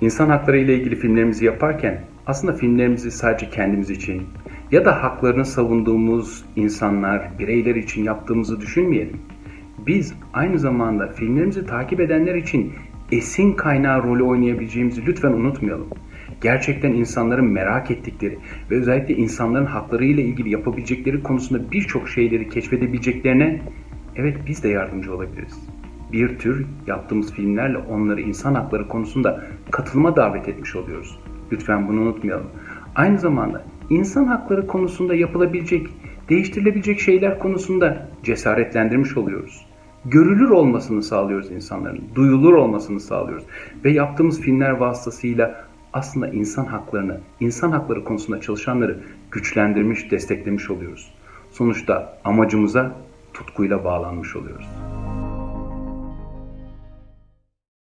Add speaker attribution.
Speaker 1: İnsan hakları ile ilgili filmlerimizi yaparken aslında filmlerimizi sadece kendimiz için ya da haklarını savunduğumuz insanlar, bireyler için yaptığımızı düşünmeyelim. Biz aynı zamanda filmlerimizi takip edenler için esin kaynağı rolü oynayabileceğimizi lütfen unutmayalım. Gerçekten insanların merak ettikleri ve özellikle insanların hakları ile ilgili yapabilecekleri konusunda birçok şeyleri keşfedebileceklerine evet biz de yardımcı olabiliriz. Bir tür yaptığımız filmlerle onları insan hakları konusunda katılıma davet etmiş oluyoruz. Lütfen bunu unutmayalım. Aynı zamanda insan hakları konusunda yapılabilecek, değiştirilebilecek şeyler konusunda cesaretlendirmiş oluyoruz. Görülür olmasını sağlıyoruz insanların, duyulur olmasını sağlıyoruz. Ve yaptığımız filmler vasıtasıyla aslında insan haklarını, insan hakları konusunda çalışanları güçlendirmiş, desteklemiş oluyoruz. Sonuçta amacımıza tutkuyla bağlanmış oluyoruz.